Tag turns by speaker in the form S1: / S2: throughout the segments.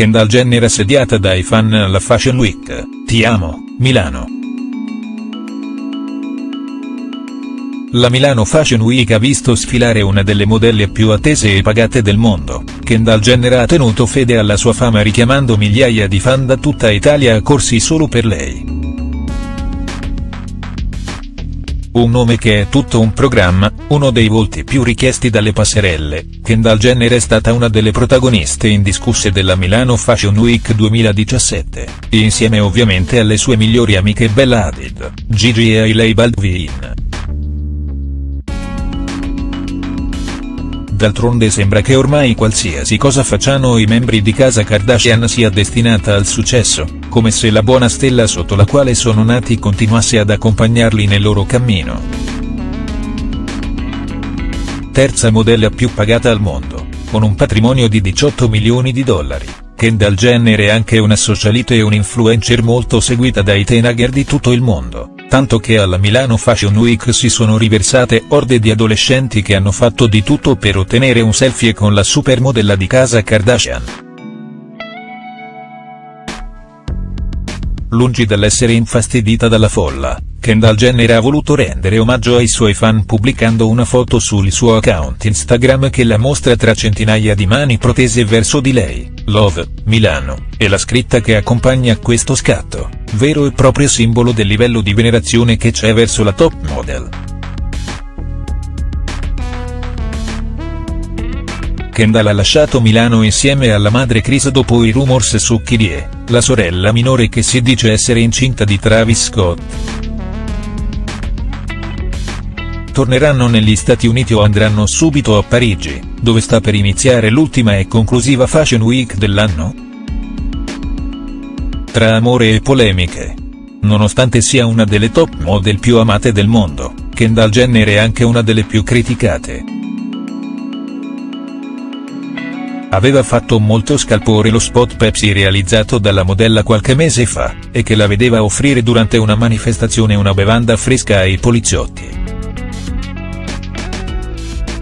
S1: Kendall Jenner assediata dai fan alla Fashion Week, ti amo, Milano. La Milano Fashion Week ha visto sfilare una delle modelle più attese e pagate del mondo, Kendall Jenner ha tenuto fede alla sua fama richiamando migliaia di fan da tutta Italia a corsi solo per lei. Un nome che è tutto un programma, uno dei volti più richiesti dalle passerelle, Kendall Jenner è stata una delle protagoniste indiscusse della Milano Fashion Week 2017, insieme ovviamente alle sue migliori amiche Bella Hadid, Gigi e Hailey Baldwin. D'altronde sembra che ormai qualsiasi cosa facciano i membri di casa Kardashian sia destinata al successo, come se la buona stella sotto la quale sono nati continuasse ad accompagnarli nel loro cammino. Terza modella più pagata al mondo, con un patrimonio di 18 milioni di dollari, Kendall Jenner è anche una socialite e un influencer molto seguita dai teenager di tutto il mondo tanto che alla Milano Fashion Week si sono riversate orde di adolescenti che hanno fatto di tutto per ottenere un selfie con la supermodella di casa Kardashian. Lungi dall'essere infastidita dalla folla, Kendall Jenner ha voluto rendere omaggio ai suoi fan pubblicando una foto sul suo account Instagram che la mostra tra centinaia di mani protese verso di lei, Love, Milano, e la scritta che accompagna questo scatto, vero e proprio simbolo del livello di venerazione che c'è verso la top model. Kendall ha lasciato Milano insieme alla madre Chris dopo i rumors su Kyrie, la sorella minore che si dice essere incinta di Travis Scott torneranno negli Stati Uniti o andranno subito a Parigi, dove sta per iniziare l'ultima e conclusiva Fashion Week dell'anno?. Tra amore e polemiche. Nonostante sia una delle top model più amate del mondo, Kendall Jenner è anche una delle più criticate. Aveva fatto molto scalpore lo spot Pepsi realizzato dalla modella qualche mese fa, e che la vedeva offrire durante una manifestazione una bevanda fresca ai poliziotti.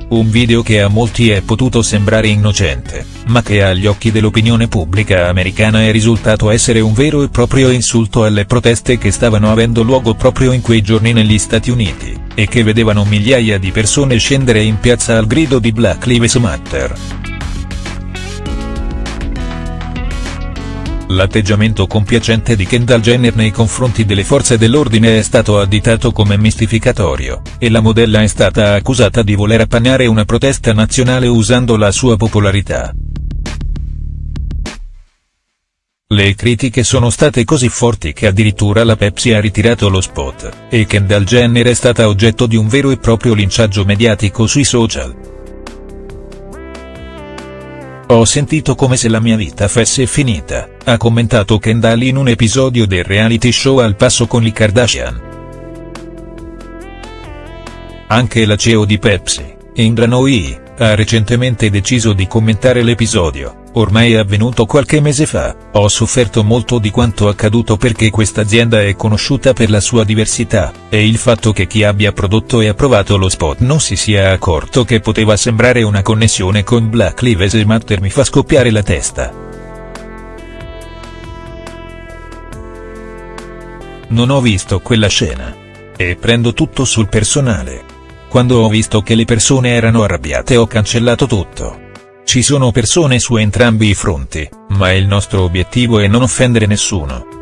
S1: Un video che a molti è potuto sembrare innocente, ma che agli occhi dell'opinione pubblica americana è risultato essere un vero e proprio insulto alle proteste che stavano avendo luogo proprio in quei giorni negli Stati Uniti, e che vedevano migliaia di persone scendere in piazza al grido di Black Lives Matter. L'atteggiamento compiacente di Kendall Jenner nei confronti delle forze dell'ordine è stato additato come mistificatorio, e la modella è stata accusata di voler appannare una protesta nazionale usando la sua popolarità. Le critiche sono state così forti che addirittura la Pepsi ha ritirato lo spot, e Kendall Jenner è stata oggetto di un vero e proprio linciaggio mediatico sui social. Ho sentito come se la mia vita fosse finita, ha commentato Kendall in un episodio del reality show Al passo con i Kardashian. Anche la CEO di Pepsi, Indra Nooyi, ha recentemente deciso di commentare l'episodio, ormai è avvenuto qualche mese fa, ho sofferto molto di quanto accaduto perché questa azienda è conosciuta per la sua diversità, e il fatto che chi abbia prodotto e approvato lo spot non si sia accorto che poteva sembrare una connessione con Black Lives Matter mi fa scoppiare la testa. Non ho visto quella scena. E prendo tutto sul personale. Quando ho visto che le persone erano arrabbiate ho cancellato tutto. Ci sono persone su entrambi i fronti, ma il nostro obiettivo è non offendere nessuno.